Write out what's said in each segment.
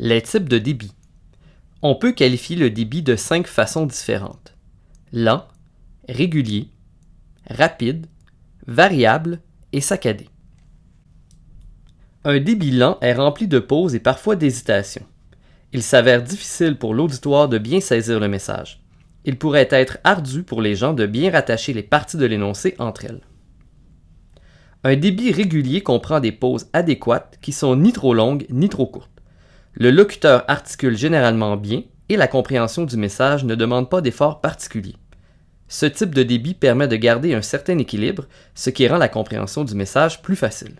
Les types de débit. On peut qualifier le débit de cinq façons différentes. Lent, régulier, rapide, variable et saccadé. Un débit lent est rempli de pauses et parfois d'hésitations. Il s'avère difficile pour l'auditoire de bien saisir le message. Il pourrait être ardu pour les gens de bien rattacher les parties de l'énoncé entre elles. Un débit régulier comprend des pauses adéquates qui sont ni trop longues ni trop courtes. Le locuteur articule généralement bien et la compréhension du message ne demande pas d'efforts particuliers. Ce type de débit permet de garder un certain équilibre, ce qui rend la compréhension du message plus facile.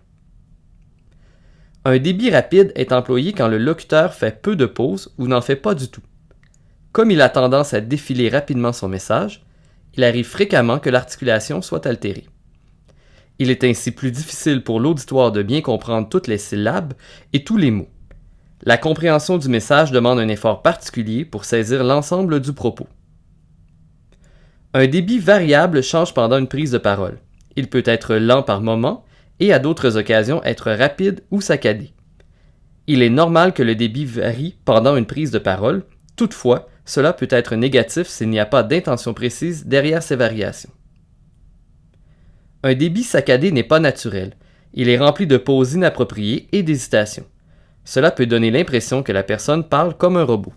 Un débit rapide est employé quand le locuteur fait peu de pauses ou n'en fait pas du tout. Comme il a tendance à défiler rapidement son message, il arrive fréquemment que l'articulation soit altérée. Il est ainsi plus difficile pour l'auditoire de bien comprendre toutes les syllabes et tous les mots. La compréhension du message demande un effort particulier pour saisir l'ensemble du propos. Un débit variable change pendant une prise de parole. Il peut être lent par moment et à d'autres occasions être rapide ou saccadé. Il est normal que le débit varie pendant une prise de parole, toutefois, cela peut être négatif s'il n'y a pas d'intention précise derrière ces variations. Un débit saccadé n'est pas naturel. Il est rempli de pauses inappropriées et d'hésitations. Cela peut donner l'impression que la personne parle comme un robot.